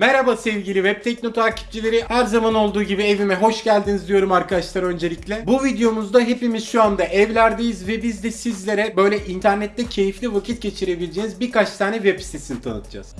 Merhaba sevgili Web Tekno takipçileri. Her zaman olduğu gibi evime hoş geldiniz diyorum arkadaşlar öncelikle. Bu videomuzda hepimiz şu anda evlerdeyiz ve biz de sizlere böyle internette keyifli vakit geçirebileceğiniz birkaç tane web sitesini tanıtacağız.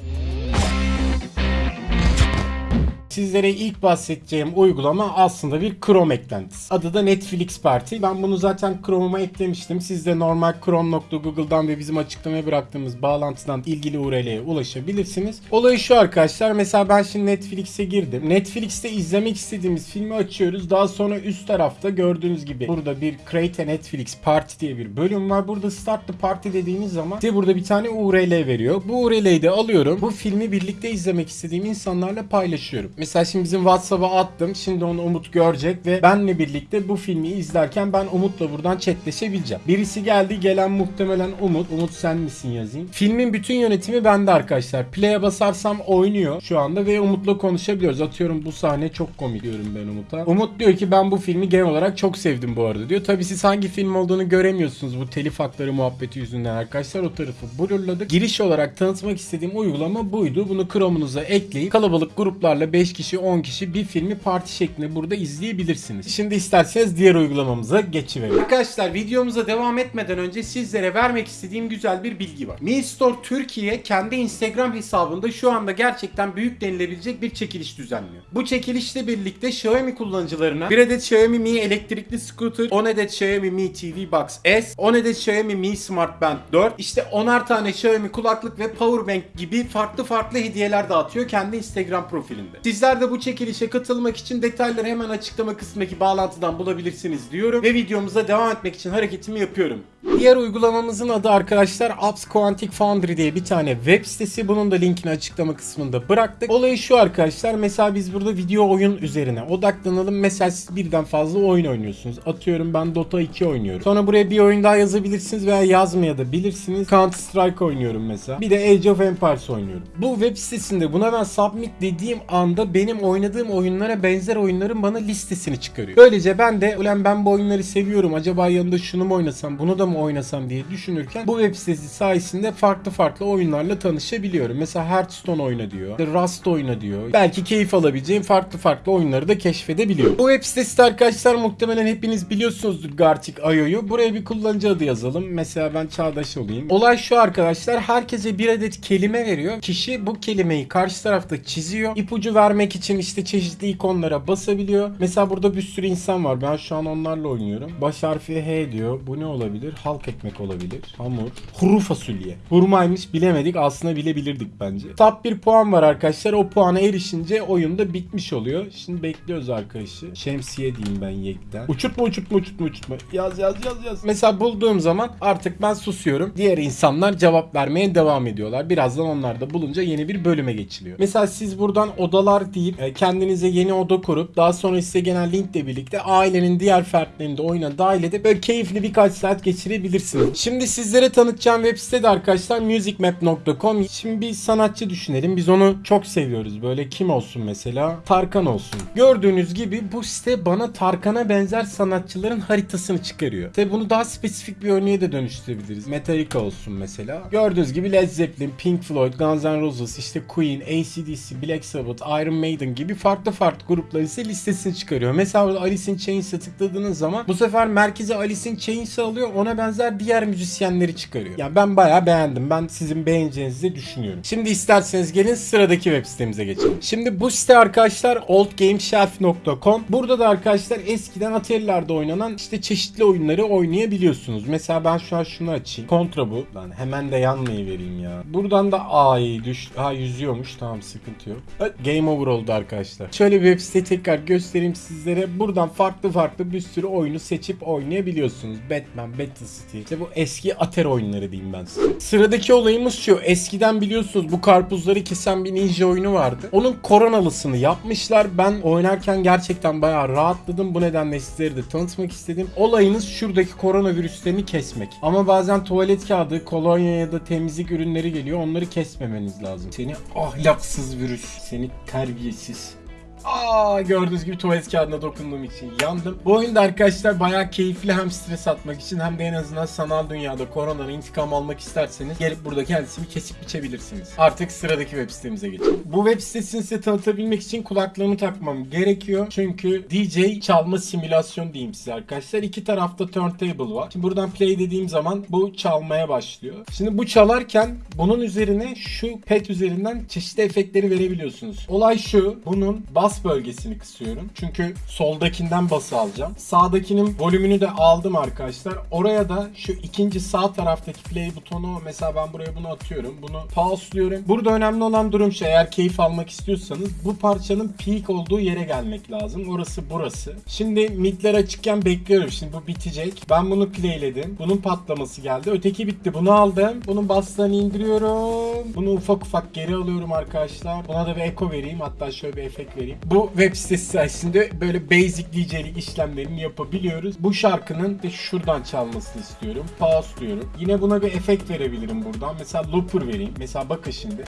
Sizlere ilk bahsedeceğim uygulama aslında bir Chrome eklentisi. Adı da Netflix Party. Ben bunu zaten Chrome'uma eklemiştim. Siz de normal chrome.google'dan ve bizim açıklamaya bıraktığımız bağlantıdan ilgili URL'ye ulaşabilirsiniz. Olayı şu arkadaşlar. Mesela ben şimdi Netflix'e girdim. Netflix'te izlemek istediğimiz filmi açıyoruz. Daha sonra üst tarafta gördüğünüz gibi burada bir Create a Netflix Party diye bir bölüm var. Burada Start the Party dediğiniz zaman size burada bir tane URL veriyor. Bu URL'yi de alıyorum. Bu filmi birlikte izlemek istediğim insanlarla paylaşıyorum. Mesela şimdi bizim WhatsApp'a attım. Şimdi onu Umut görecek ve benle birlikte bu filmi izlerken ben Umut'la buradan chatleşebileceğim. Birisi geldi gelen muhtemelen Umut. Umut sen misin yazayım. Filmin bütün yönetimi bende arkadaşlar. Play'e basarsam oynuyor şu anda ve Umut'la konuşabiliyoruz. Atıyorum bu sahne çok komik diyorum ben Umut'a. Umut diyor ki ben bu filmi genel olarak çok sevdim bu arada diyor. Tabi siz hangi film olduğunu göremiyorsunuz bu telif hakları muhabbeti yüzünden arkadaşlar. O tarafı blurladık. Giriş olarak tanıtmak istediğim uygulama buydu. Bunu Chrome'unuza ekleyip kalabalık gruplarla 5 kişi 10 kişi bir filmi parti şeklinde burada izleyebilirsiniz. Şimdi isterseniz diğer uygulamamıza geçiverelim. Arkadaşlar videomuza devam etmeden önce sizlere vermek istediğim güzel bir bilgi var. Mi Store Türkiye kendi Instagram hesabında şu anda gerçekten büyük denilebilecek bir çekiliş düzenliyor. Bu çekilişle birlikte Xiaomi kullanıcılarına bir adet Xiaomi Mi elektrikli scooter, 10 adet Xiaomi Mi TV Box S, 10 adet Xiaomi Mi Smart Band 4, işte 10'ar tane Xiaomi kulaklık ve powerbank gibi farklı farklı hediyeler dağıtıyor kendi Instagram profilinde. Sizler de bu çekilişe katılmak için detayları hemen açıklama kısmındaki bağlantıdan bulabilirsiniz diyorum ve videomuza devam etmek için hareketimi yapıyorum. Diğer uygulamamızın adı arkadaşlar Apps Quantic Foundry diye bir tane web sitesi. Bunun da linkini açıklama kısmında bıraktık. Olayı şu arkadaşlar. Mesela biz burada video oyun üzerine odaklanalım. Mesela siz birden fazla oyun oynuyorsunuz. Atıyorum ben Dota 2 oynuyorum. Sonra buraya bir oyun daha yazabilirsiniz veya yazmaya da bilirsiniz. Counter Strike oynuyorum mesela. Bir de Age of Empires oynuyorum. Bu web sitesinde buna ben submit dediğim anda benim oynadığım oyunlara benzer oyunların bana listesini çıkarıyor. Böylece ben de ulan ben bu oyunları seviyorum. Acaba yanında şunu mu oynasam, bunu da mı oynasam diye düşünürken bu web sitesi sayesinde farklı farklı oyunlarla tanışabiliyorum. Mesela Hearthstone oyna diyor. Rust oyna diyor. Belki keyif alabileceğim farklı farklı oyunları da keşfedebiliyorum. Bu web sitesi arkadaşlar muhtemelen hepiniz biliyorsunuzdur Gartic.io'yu. Buraya bir kullanıcı adı yazalım. Mesela ben Çağdaş olayım. Olay şu arkadaşlar. Herkese bir adet kelime veriyor. Kişi bu kelimeyi karşı tarafta çiziyor. İpucu vermek için işte çeşitli ikonlara basabiliyor. Mesela burada bir sürü insan var. Ben şu an onlarla oynuyorum. Baş harfi H diyor. Bu ne olabilir? Halk ekmek olabilir. Hamur. Kuru fasulye. Hurmaymış bilemedik. Aslında bilebilirdik bence. Top bir puan var arkadaşlar. O puana erişince oyunda bitmiş oluyor. Şimdi bekliyoruz arkadaşı. Şemsiye diyeyim ben Yek'ten. Uçurtma uçurtma uçurtma uçurtma. Yaz yaz yaz yaz. Mesela bulduğum zaman artık ben susuyorum. Diğer insanlar cevap vermeye devam ediyorlar. Birazdan onlar da bulunca yeni bir bölüme geçiliyor. Mesela siz buradan odalar deyip e, kendinize yeni oda kurup daha sonra size gelen linkle birlikte ailenin diğer fertlerini de oyuna dahil edip böyle keyifli birkaç saat geçirebilirsiniz. Şimdi sizlere tanıtacağım web site de arkadaşlar musicmap.com. Şimdi bir sanatçı düşünelim. Biz onu çok seviyoruz. Böyle kim olsun mesela? Tarkan olsun. Gördüğünüz gibi bu site bana Tarkan'a benzer sanatçıların haritasını çıkarıyor. Tabi bunu daha spesifik bir örneğe de dönüştürebiliriz. Metallica olsun mesela. Gördüğünüz gibi Led Zeppelin, Pink Floyd, Guns N' Roses, işte Queen, ACDC, Black Sabbath, Iron Maiden gibi farklı farklı grupların ise listesini çıkarıyor. Mesela Alice in Chains'e tıkladığınız zaman bu sefer merkeze Alice in Chains'i alıyor. Ona benzer diğer müzisyenleri çıkarıyor. Yani ben bayağı beğendim. Ben sizin beğeneceğinizi düşünüyorum. Şimdi isterseniz gelin sıradaki web sitemize geçelim. Şimdi bu site arkadaşlar oldgameshelf.com. Burada da arkadaşlar eskiden Atari'lerde oynanan işte çeşitli oyunları oynayabiliyorsunuz. Mesela ben şu an şunu açayım. Kontra bu. Lan hemen de yanmayı vereyim ya. Buradan da A'yı düş. Ha yüzüyormuş. Tamam sıkıntı yok. Game over oldu arkadaşlar. Şöyle bir web site tekrar göstereyim sizlere. Buradan farklı farklı bir sürü oyunu seçip oynayabiliyorsunuz. Batman, Battle İşte bu eski Atari oyunları diyeyim ben size. Sıradaki olayımız şu. Eskiden biliyorsunuz bu karpuzları kesen bir ninja oyunu vardı. Onun koronalısını yapmışlar. Ben oynarken gerçekten bayağı rahatladım. Bu nedenle sizlere de tanıtmak istedim. Olayınız şuradaki koronavirüslerini kesmek. Ama bazen tuvalet kağıdı, kolonya ya da temizlik ürünleri geliyor. Onları kesmemeniz lazım. Seni ahlaksız virüs. Seni terbiyesiz. Aa gördüğünüz gibi tuvalet kağıdına dokunduğum için yandım. Bu oyunda arkadaşlar bayağı keyifli hem stres atmak için hem de en azından sanal dünyada koronadan intikam almak isterseniz gelip burada kendisini kesip biçebilirsiniz. Artık sıradaki web sitemize geçelim. Bu web sitesini size tanıtabilmek için kulaklığımı takmam gerekiyor. Çünkü DJ çalma simülasyon diyeyim size arkadaşlar. İki tarafta turntable var. Şimdi buradan play dediğim zaman bu çalmaya başlıyor. Şimdi bu çalarken bunun üzerine şu pad üzerinden çeşitli efektleri verebiliyorsunuz. Olay şu. Bunun bas bölgesini kısıyorum. Çünkü soldakinden bası alacağım. Sağdakinin volümünü de aldım arkadaşlar. Oraya da şu ikinci sağ taraftaki play butonu mesela ben buraya bunu atıyorum. Bunu pause'luyorum. Burada önemli olan durum şu. Eğer keyif almak istiyorsanız bu parçanın peak olduğu yere gelmek lazım. Orası burası. Şimdi midler açıkken bekliyorum. Şimdi bu bitecek. Ben bunu playledim. Bunun patlaması geldi. Öteki bitti. Bunu aldım. Bunun bastığını indiriyorum. Bunu ufak ufak geri alıyorum arkadaşlar. Buna da bir echo vereyim. Hatta şöyle bir efekt vereyim. Bu web sitesi sayesinde böyle basic DJ'lik işlemlerini yapabiliyoruz. Bu şarkının de şuradan çalmasını istiyorum. Pause diyorum. Yine buna bir efekt verebilirim buradan. Mesela looper vereyim. Mesela bakın şimdi.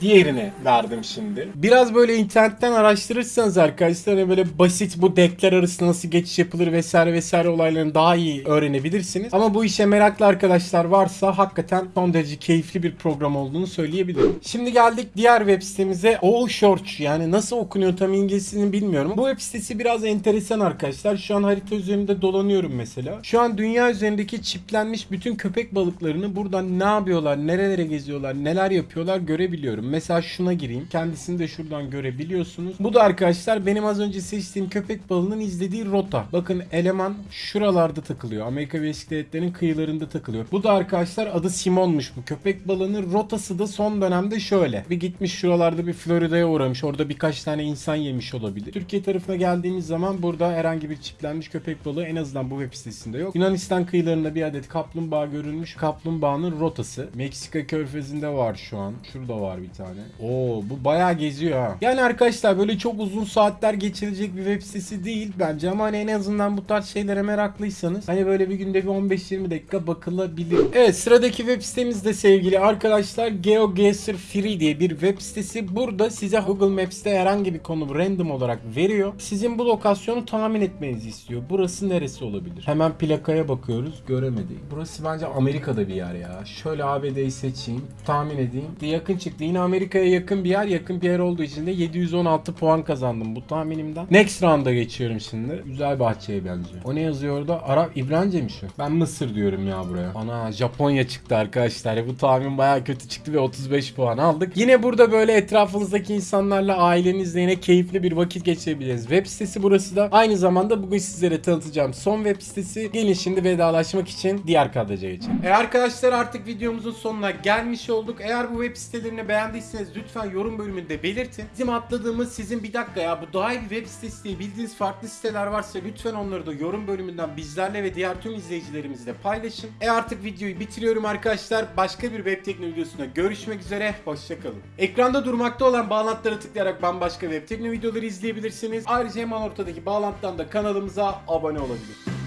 Diğerini verdim şimdi. Biraz böyle internetten araştırırsanız arkadaşlar hani böyle basit bu deckler arasında nasıl geçiş yapılır vesaire vesaire olaylarını daha iyi öğrenebilirsiniz. Ama bu işe meraklı arkadaşlar varsa hakikaten son derece keyifli bir program olduğunu söyleyebilirim. Şimdi geldik diğer web sitemize. Short yani nasıl okunuyor tam İngilizcesini bilmiyorum. Bu web sitesi biraz enteresan arkadaşlar. Şu an harita üzerinde dolanıyorum mesela. Şu an dünya üzerindeki çiplenmiş bütün köpek balıklarını buradan ne yapıyorlar, nerelere geziyorlar, neler yapıyorlar görebiliyorum. Mesela şuna gireyim. Kendisini de şuradan görebiliyorsunuz. Bu da arkadaşlar benim az önce seçtiğim köpek balığının izlediği rota. Bakın eleman şuralarda takılıyor. Amerika Birleşik Devletleri'nin kıyılarında takılıyor. Bu da arkadaşlar adı Simon'muş bu. Köpek balığının rotası da son dönemde şöyle. Bir gitmiş şuralarda bir Florida'ya uğramış. Orada birkaç tane insan yemiş olabilir. Türkiye tarafına geldiğimiz zaman burada herhangi bir çiplenmiş köpek balığı en azından bu web sitesinde yok. Yunanistan kıyılarında bir adet kaplumbağa görülmüş. Kaplumbağanın rotası. Meksika körfezinde var şu an. Şurada var bir tane. Oo bu bayağı geziyor ha. Yani arkadaşlar böyle çok uzun saatler geçirecek bir web sitesi değil bence ama hani en azından bu tarz şeylere meraklıysanız hani böyle bir günde bir 15-20 dakika bakılabilir. Evet sıradaki web sitemiz de sevgili arkadaşlar GeoGuessr Free diye bir web sitesi. Burada size Google Maps'te herhangi bir konu random olarak veriyor. Sizin bu lokasyonu tahmin etmenizi istiyor. Burası neresi olabilir? Hemen plakaya bakıyoruz. Göremedik. Burası bence Amerika'da bir yer ya. Şöyle ABD'yi seçeyim. Tahmin edeyim. Yakın çıktı. Yine Amerika'ya yakın bir yer. Yakın bir yer olduğu için de 716 puan kazandım bu tahminimden. Next round'a geçiyorum şimdi. Güzel bahçeye benziyor. O ne yazıyor orada? Arap İbranice mi şu? Ben Mısır diyorum ya buraya. Ana Japonya çıktı arkadaşlar. Bu tahmin baya kötü çıktı ve 35 puan aldık. Yine burada böyle etrafınızdaki insanlarla ailenizle yine keyifli bir vakit geçirebiliriz. Web sitesi burası da. Aynı zamanda bugün sizlere tanıtacağım son web sitesi. Gelin şimdi vedalaşmak için diğer kadraja geçelim. E arkadaşlar artık videomuzun sonuna gelmiş olduk. Eğer bu web sitelerini beğendiyseniz lütfen yorum bölümünde belirtin. Bizim atladığımız sizin bir dakika ya bu daha iyi bir web sitesi diye bildiğiniz farklı siteler varsa lütfen onları da yorum bölümünden bizlerle ve diğer tüm izleyicilerimizle paylaşın. E artık videoyu bitiriyorum arkadaşlar. Başka bir web tekno videosunda görüşmek üzere. Hoşçakalın. Ekranda durmakta olan bağlantılara tıklayarak bambaşka web tekno videoları izleyebilirsiniz. Ayrıca hemen ortadaki bağlantıdan da kanalımıza abone olabilirsiniz.